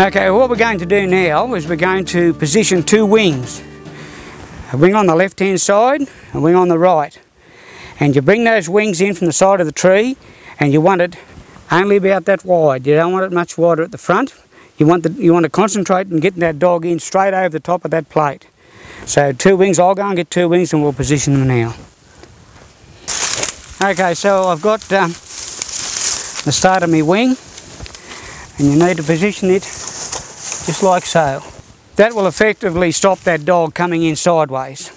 Okay, what we're going to do now is we're going to position two wings. A wing on the left hand side, a wing on the right. And you bring those wings in from the side of the tree and you want it only about that wide. You don't want it much wider at the front. You want, the, you want to concentrate on getting that dog in straight over the top of that plate. So two wings, I'll go and get two wings and we'll position them now. Okay, so I've got um, the start of my wing and you need to position it just like so. That will effectively stop that dog coming in sideways.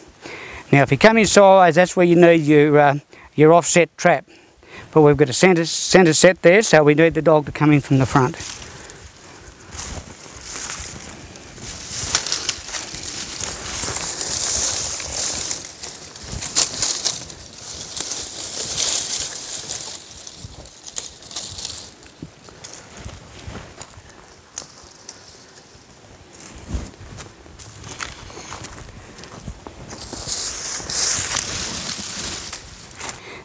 Now if you come in sideways that's where you need your, uh, your offset trap. But we've got a centre, centre set there so we need the dog to come in from the front.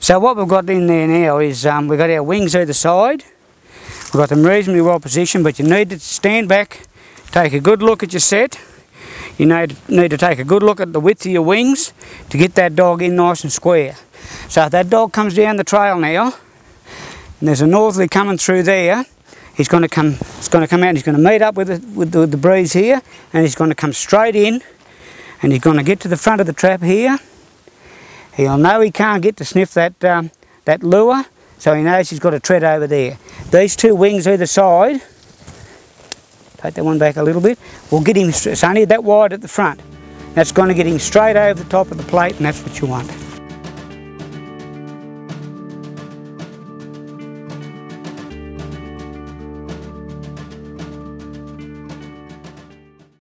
So what we've got in there now is um, we've got our wings either side. We've got them reasonably well positioned, but you need to stand back, take a good look at your set. You need, need to take a good look at the width of your wings to get that dog in nice and square. So if that dog comes down the trail now, and there's a northerly coming through there, he's going to come, it's going to come out and he's going to meet up with, the, with the, the breeze here, and he's going to come straight in, and he's going to get to the front of the trap here, He'll know he can't get to sniff that, um, that lure, so he knows he's got to tread over there. These two wings either side, take that one back a little bit, will get him, it's only that wide at the front. That's going to get him straight over the top of the plate and that's what you want.